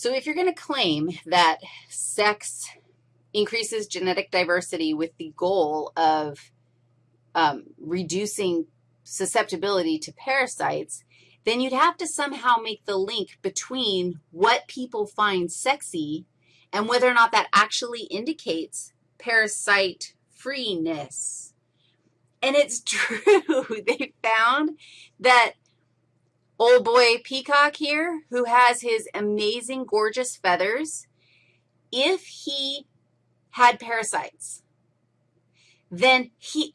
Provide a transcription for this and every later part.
So if you're going to claim that sex increases genetic diversity with the goal of um, reducing susceptibility to parasites, then you'd have to somehow make the link between what people find sexy and whether or not that actually indicates parasite freeness. And it's true. they found that old boy peacock here, who has his amazing, gorgeous feathers, if he had parasites, then he,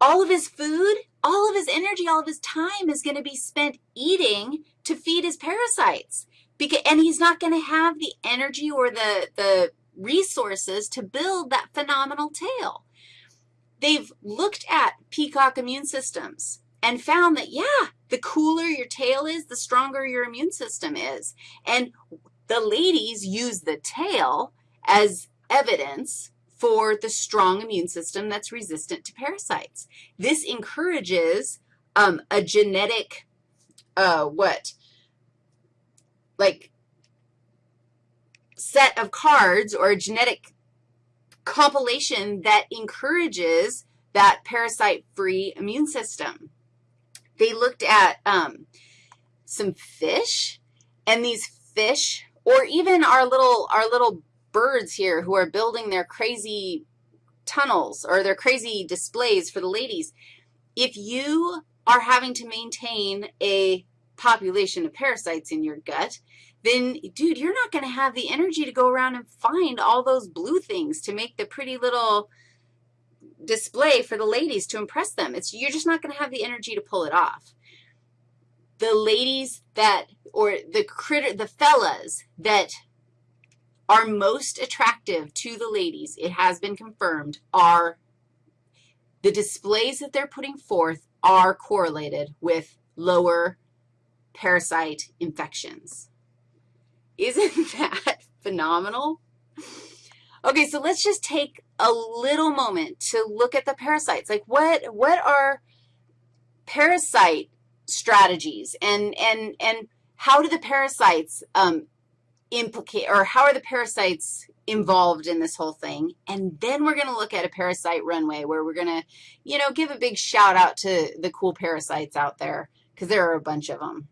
all of his food, all of his energy, all of his time is going to be spent eating to feed his parasites. Because, and he's not going to have the energy or the, the resources to build that phenomenal tail. They've looked at peacock immune systems and found that, yeah, the your tail is, the stronger your immune system is. And the ladies use the tail as evidence for the strong immune system that's resistant to parasites. This encourages um, a genetic, uh, what, like set of cards or a genetic compilation that encourages that parasite-free immune system. They looked at um, some fish, and these fish, or even our little, our little birds here who are building their crazy tunnels or their crazy displays for the ladies, if you are having to maintain a population of parasites in your gut, then, dude, you're not going to have the energy to go around and find all those blue things to make the pretty little display for the ladies to impress them. It's, you're just not going to have the energy to pull it off. The ladies that, or the critter, the fellas that are most attractive to the ladies, it has been confirmed, are the displays that they're putting forth are correlated with lower parasite infections. Isn't that phenomenal? Okay, so let's just take a little moment to look at the parasites. Like what, what are parasite strategies and, and, and how do the parasites um, implicate, or how are the parasites involved in this whole thing? And then we're going to look at a parasite runway where we're going to, you know, give a big shout out to the cool parasites out there because there are a bunch of them.